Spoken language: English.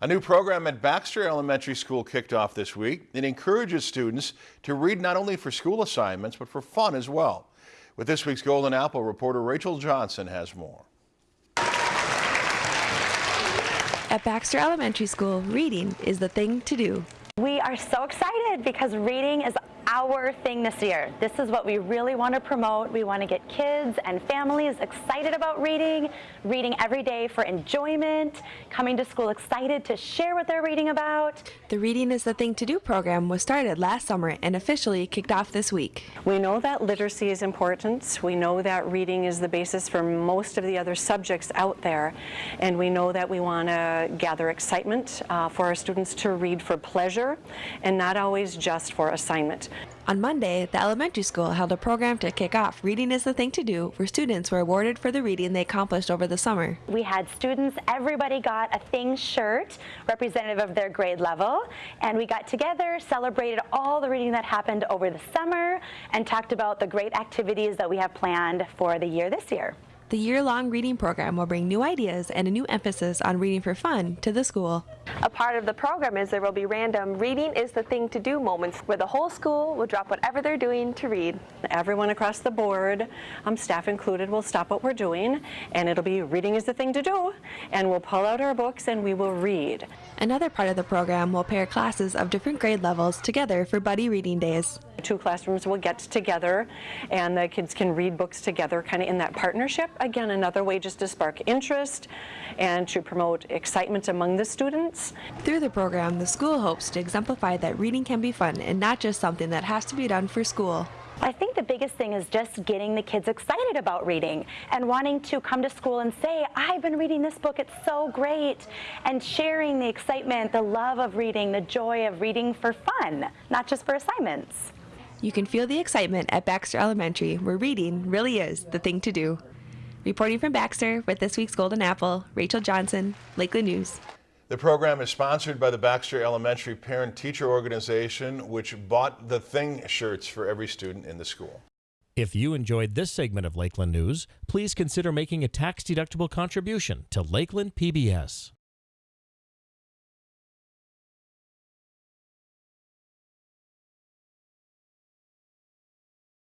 A new program at Baxter Elementary School kicked off this week. It encourages students to read not only for school assignments, but for fun as well. With this week's Golden Apple, reporter Rachel Johnson has more. At Baxter Elementary School, reading is the thing to do. We are so excited because reading is our thing this year. This is what we really want to promote. We want to get kids and families excited about reading, reading every day for enjoyment, coming to school excited to share what they're reading about. The Reading is the Thing to Do program was started last summer and officially kicked off this week. We know that literacy is important. We know that reading is the basis for most of the other subjects out there. And we know that we want to gather excitement uh, for our students to read for pleasure and not always just for assignment. On Monday, the elementary school held a program to kick off Reading is the Thing to Do, where students were awarded for the reading they accomplished over the summer. We had students, everybody got a Thing shirt representative of their grade level, and we got together, celebrated all the reading that happened over the summer, and talked about the great activities that we have planned for the year this year. The year-long reading program will bring new ideas and a new emphasis on reading for fun to the school. A part of the program is there will be random reading is the thing to do moments where the whole school will drop whatever they're doing to read. Everyone across the board, um, staff included, will stop what we're doing and it'll be reading is the thing to do and we'll pull out our books and we will read. Another part of the program will pair classes of different grade levels together for buddy reading days. Two classrooms will get together and the kids can read books together kind of in that partnership. Again, another way just to spark interest and to promote excitement among the students. Through the program, the school hopes to exemplify that reading can be fun and not just something that has to be done for school. I think the biggest thing is just getting the kids excited about reading and wanting to come to school and say, I've been reading this book, it's so great, and sharing the excitement, the love of reading, the joy of reading for fun, not just for assignments. You can feel the excitement at Baxter Elementary, where reading really is the thing to do. Reporting from Baxter with this week's Golden Apple, Rachel Johnson, Lakeland News. The program is sponsored by the Baxter Elementary Parent Teacher Organization, which bought the Thing shirts for every student in the school. If you enjoyed this segment of Lakeland News, please consider making a tax-deductible contribution to Lakeland PBS.